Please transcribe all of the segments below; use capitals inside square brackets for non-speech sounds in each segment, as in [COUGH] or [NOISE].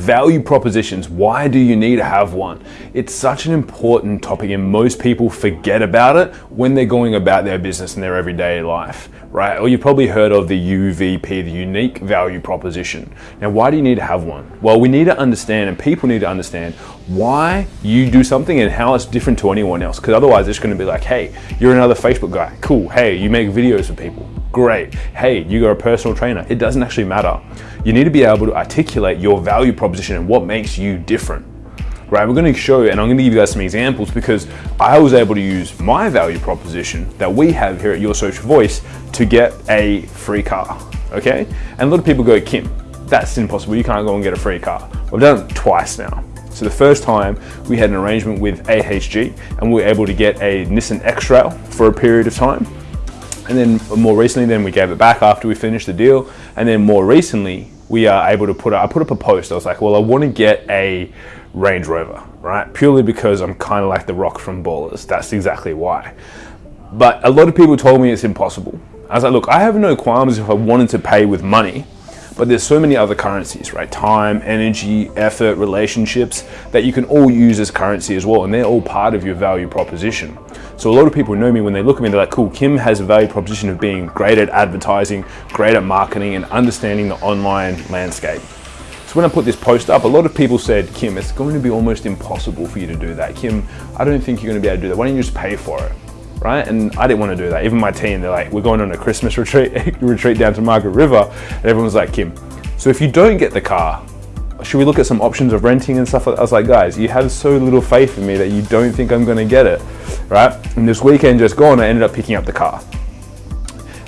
value propositions. Why do you need to have one? It's such an important topic and most people forget about it when they're going about their business in their everyday life, right? Or you've probably heard of the UVP, the unique value proposition. Now, why do you need to have one? Well, we need to understand and people need to understand why you do something and how it's different to anyone else. Because otherwise it's gonna be like, hey, you're another Facebook guy. Cool. Hey, you make videos for people. Great. Hey, you got a personal trainer. It doesn't actually matter. You need to be able to articulate your value proposition and what makes you different. Right, we're going to show, you and I'm going to give you guys some examples because I was able to use my value proposition that we have here at Your Social Voice to get a free car. Okay, and a lot of people go, Kim, that's impossible. You can't go and get a free car. I've done it twice now. So the first time we had an arrangement with AHG and we were able to get a Nissan X-Trail for a period of time. And then more recently, then we gave it back after we finished the deal. And then more recently, we are able to put, I put up a post. I was like, well, I want to get a Range Rover, right? Purely because I'm kind of like the rock from Ballers. That's exactly why. But a lot of people told me it's impossible. I was like, look, I have no qualms if I wanted to pay with money, but there's so many other currencies, right? Time, energy, effort, relationships that you can all use as currency as well. And they're all part of your value proposition. So a lot of people know me when they look at me, they're like, cool, Kim has a value proposition of being great at advertising, great at marketing and understanding the online landscape. So when I put this post up, a lot of people said, Kim, it's going to be almost impossible for you to do that. Kim, I don't think you're going to be able to do that. Why don't you just pay for it? Right? And I didn't want to do that. Even my team, they're like, we're going on a Christmas [LAUGHS] retreat, [LAUGHS] retreat down to Margaret River. And everyone's like, Kim, so if you don't get the car, should we look at some options of renting and stuff like? I was like, guys, you have so little faith in me that you don't think I'm gonna get it, right? And this weekend just gone, I ended up picking up the car.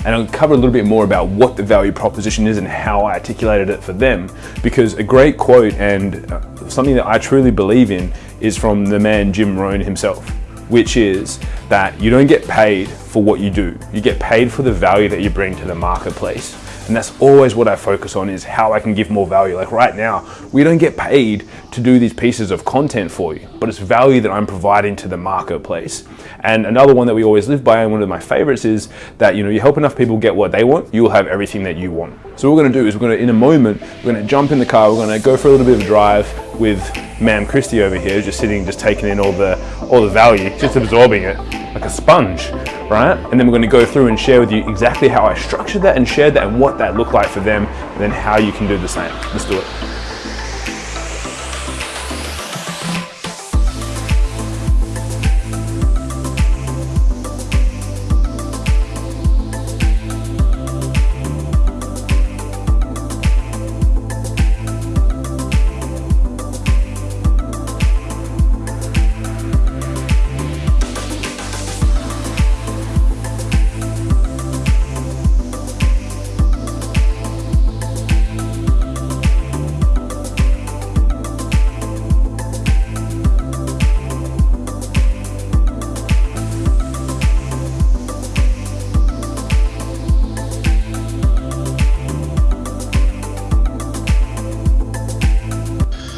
And I'll cover a little bit more about what the value proposition is and how I articulated it for them. Because a great quote and uh, something that I truly believe in is from the man Jim Rohn himself, which is that you don't get paid for what you do. You get paid for the value that you bring to the marketplace. And that's always what I focus on is how I can give more value. Like right now, we don't get paid to do these pieces of content for you, but it's value that I'm providing to the marketplace. And another one that we always live by, and one of my favorites is that, you know, you help enough people get what they want, you'll have everything that you want. So what we're gonna do is we're gonna, in a moment, we're gonna jump in the car, we're gonna go for a little bit of a drive with ma'am Christy over here, just sitting, just taking in all the, all the value, just absorbing it like a sponge right? And then we're gonna go through and share with you exactly how I structured that and shared that and what that looked like for them, and then how you can do the same. Let's do it.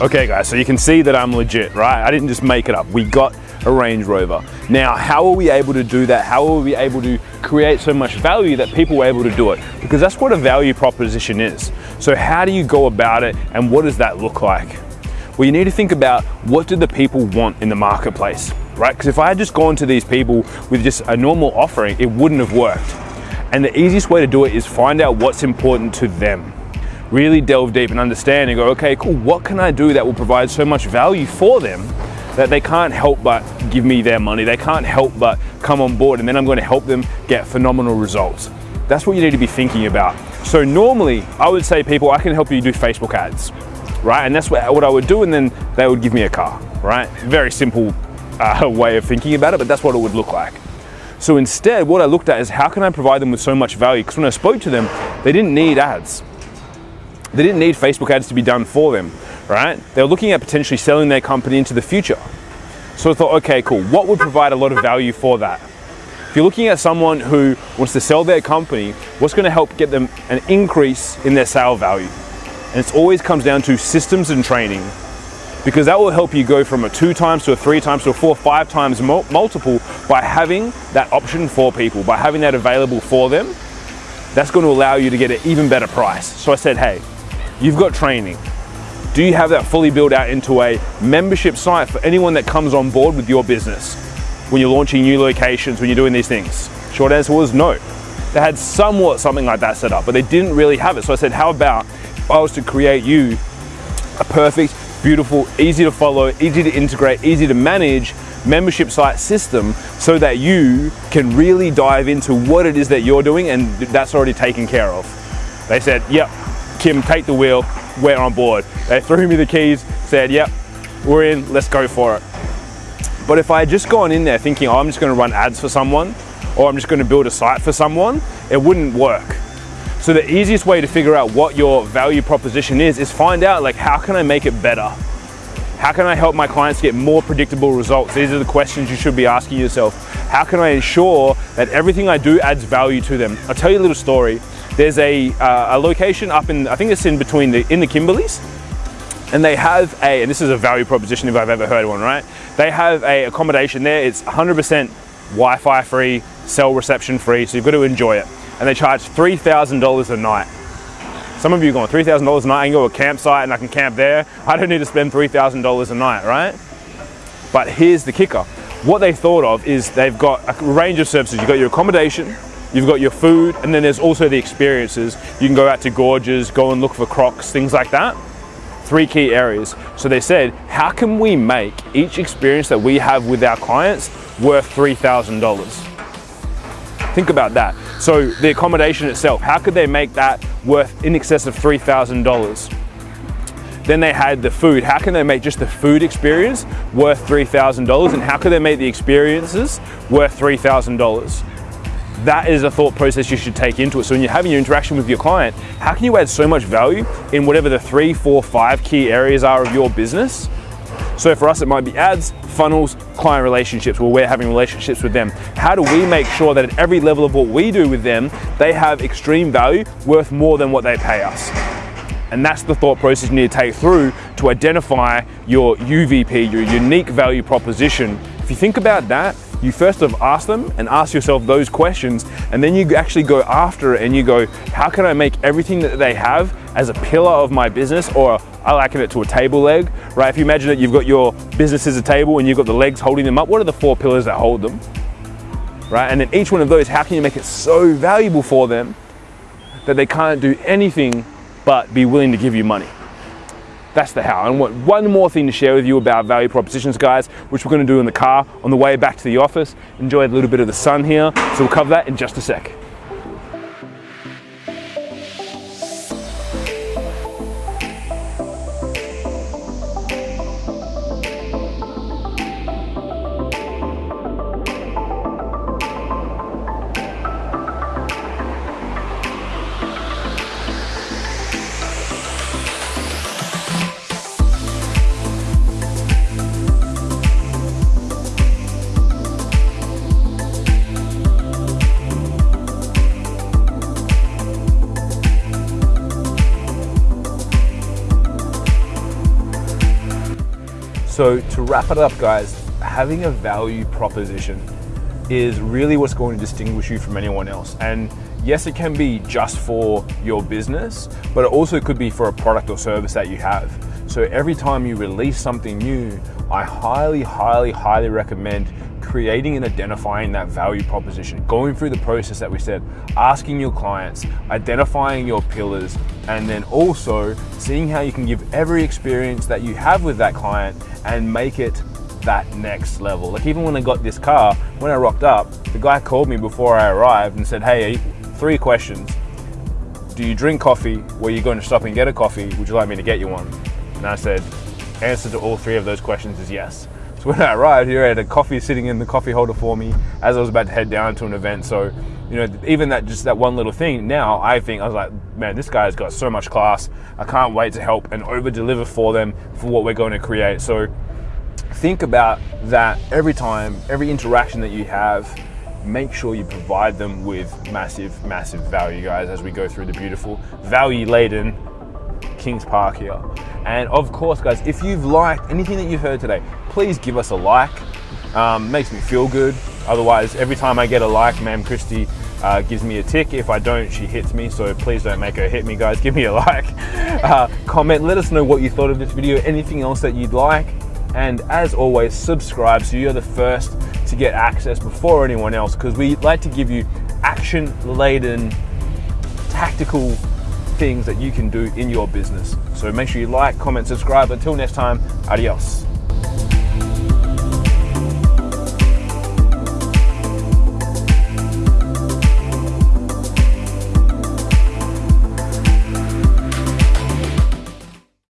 Okay guys, so you can see that I'm legit, right? I didn't just make it up. We got a Range Rover. Now, how are we able to do that? How are we able to create so much value that people were able to do it? Because that's what a value proposition is. So how do you go about it and what does that look like? Well, you need to think about what do the people want in the marketplace, right? Because if I had just gone to these people with just a normal offering, it wouldn't have worked. And the easiest way to do it is find out what's important to them really delve deep and understand and go, okay, cool, what can I do that will provide so much value for them that they can't help but give me their money. They can't help but come on board and then I'm going to help them get phenomenal results. That's what you need to be thinking about. So normally I would say people, I can help you do Facebook ads, right? And that's what, I would do and then they would give me a car, right? Very simple uh, [LAUGHS] way of thinking about it, but that's what it would look like. So instead, what I looked at is how can I provide them with so much value? Because when I spoke to them, they didn't need ads. They didn't need Facebook ads to be done for them, right? They were looking at potentially selling their company into the future. So I thought, okay, cool. What would provide a lot of value for that? If you're looking at someone who wants to sell their company, what's going to help get them an increase in their sale value? And it always comes down to systems and training because that will help you go from a two times to a three times to a four, five times multiple by having that option for people, by having that available for them. That's going to allow you to get an even better price. So I said, hey, You've got training. Do you have that fully built out into a membership site for anyone that comes on board with your business when you're launching new locations, when you're doing these things? Short answer was no. They had somewhat something like that set up, but they didn't really have it. So I said, how about if I was to create you a perfect, beautiful, easy to follow, easy to integrate, easy to manage membership site system so that you can really dive into what it is that you're doing and that's already taken care of. They said, yep, Kim, take the wheel, we're on board. They threw me the keys, said, yep, we're in, let's go for it. But if I had just gone in there thinking, oh, I'm just gonna run ads for someone, or I'm just gonna build a site for someone, it wouldn't work. So the easiest way to figure out what your value proposition is, is find out like, how can I make it better? How can I help my clients get more predictable results? These are the questions you should be asking yourself. How can I ensure that everything I do adds value to them? I'll tell you a little story. There's a, uh, a location up in, I think it's in between the, in the Kimberleys, and they have a, and this is a value proposition if I've ever heard one, right? They have a accommodation there, it's 100% Wi-Fi free, cell reception free, so you've got to enjoy it. And they charge $3,000 a night. Some of you are going, $3,000 a night, I can go to a campsite and I can camp there. I don't need to spend $3,000 a night, right? But here's the kicker. What they thought of is they've got a range of services. You've got your accommodation, You've got your food, and then there's also the experiences. You can go out to gorges, go and look for crocs, things like that. Three key areas. So they said, how can we make each experience that we have with our clients worth $3,000? Think about that. So the accommodation itself, how could they make that worth in excess of $3,000? Then they had the food. How can they make just the food experience worth $3,000? And how can they make the experiences worth $3,000? That is a thought process you should take into it. So when you're having your interaction with your client, how can you add so much value in whatever the three, four, five key areas are of your business? So for us, it might be ads, funnels, client relationships, where we're having relationships with them. How do we make sure that at every level of what we do with them, they have extreme value worth more than what they pay us? And that's the thought process you need to take through to identify your UVP, your unique value proposition. If you think about that, you first have asked them and ask yourself those questions, and then you actually go after it and you go, how can I make everything that they have as a pillar of my business, or I liken it to a table leg, right? If you imagine that you've got your business as a table and you've got the legs holding them up, what are the four pillars that hold them? Right? And then each one of those, how can you make it so valuable for them that they can't do anything but be willing to give you money? That's the how. And one more thing to share with you about value propositions, guys, which we're gonna do in the car on the way back to the office. Enjoy a little bit of the sun here. So we'll cover that in just a sec. So to wrap it up, guys, having a value proposition is really what's going to distinguish you from anyone else. And yes, it can be just for your business, but it also could be for a product or service that you have. So every time you release something new, I highly, highly, highly recommend creating and identifying that value proposition, going through the process that we said, asking your clients, identifying your pillars, and then also seeing how you can give every experience that you have with that client and make it that next level. Like even when I got this car, when I rocked up, the guy called me before I arrived and said, hey, three questions. Do you drink coffee? Were you going to stop and get a coffee? Would you like me to get you one? And I said, answer to all three of those questions is yes. So [LAUGHS] when I arrived here, I had a coffee sitting in the coffee holder for me as I was about to head down to an event. So, you know, even that just that one little thing, now I think I was like, man, this guy's got so much class. I can't wait to help and over deliver for them for what we're going to create. So think about that every time, every interaction that you have, make sure you provide them with massive, massive value, guys, as we go through the beautiful value laden Kings Park here. And of course, guys, if you've liked anything that you've heard today, please give us a like. Um, makes me feel good. Otherwise, every time I get a like, Ma'am Christie uh, gives me a tick. If I don't, she hits me. So please don't make her hit me, guys. [LAUGHS] Give me a like, uh, comment. Let us know what you thought of this video. Anything else that you'd like. And as always, subscribe so you're the first to get access before anyone else. Because we like to give you action-laden, tactical things that you can do in your business. So make sure you like, comment, subscribe. Until next time, adios.